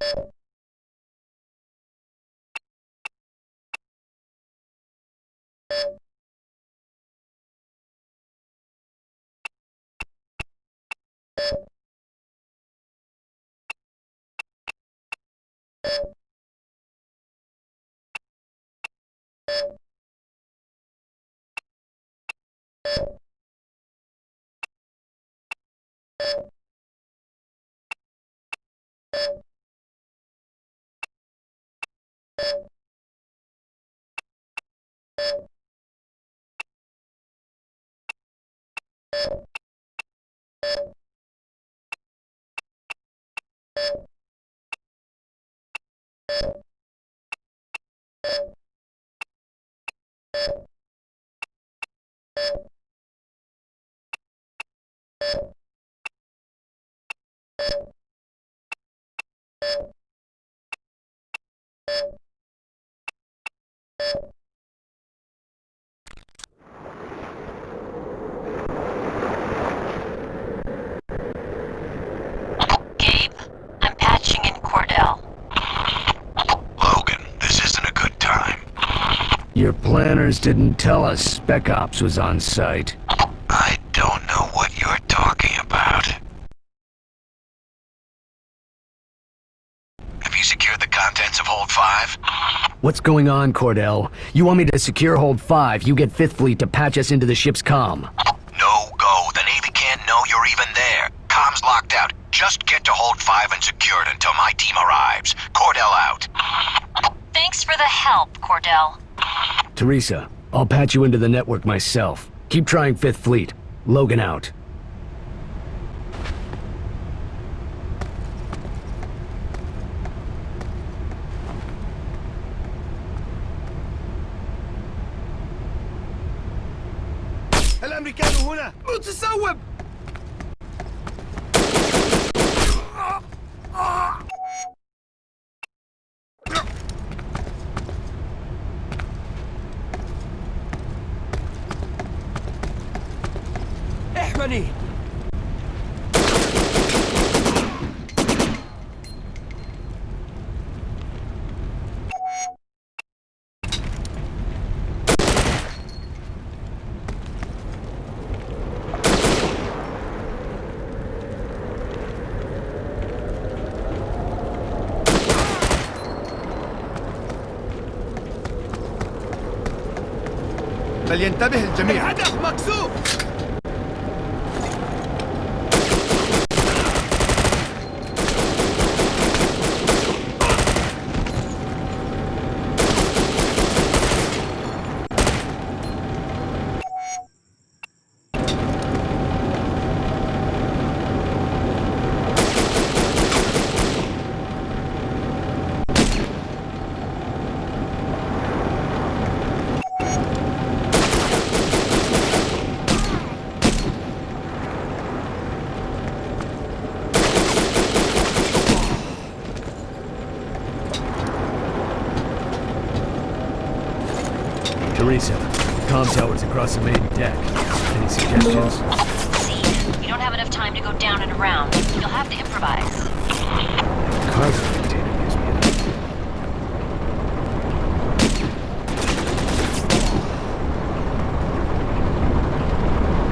Gabe, Your planners didn't tell us Spec Ops was on site. I don't know what you're talking about. Have you secured the contents of Hold 5? What's going on, Cordell? You want me to secure Hold 5, you get 5th Fleet to patch us into the ship's comm. No go. The Navy can't know you're even there. Comms locked out. Just get to Hold 5 and secure it until my team arrives. Cordell out. Thanks for the help, Cordell. Teresa, I'll patch you into the network myself. Keep trying 5th Fleet. Logan out. الامريكان هنا متسوب احمني فلينتبه الجميع. الهدف مكسور Teresa, com tower's across the main deck. Any suggestions? See, we don't have enough time to go down and around. You'll have to improvise.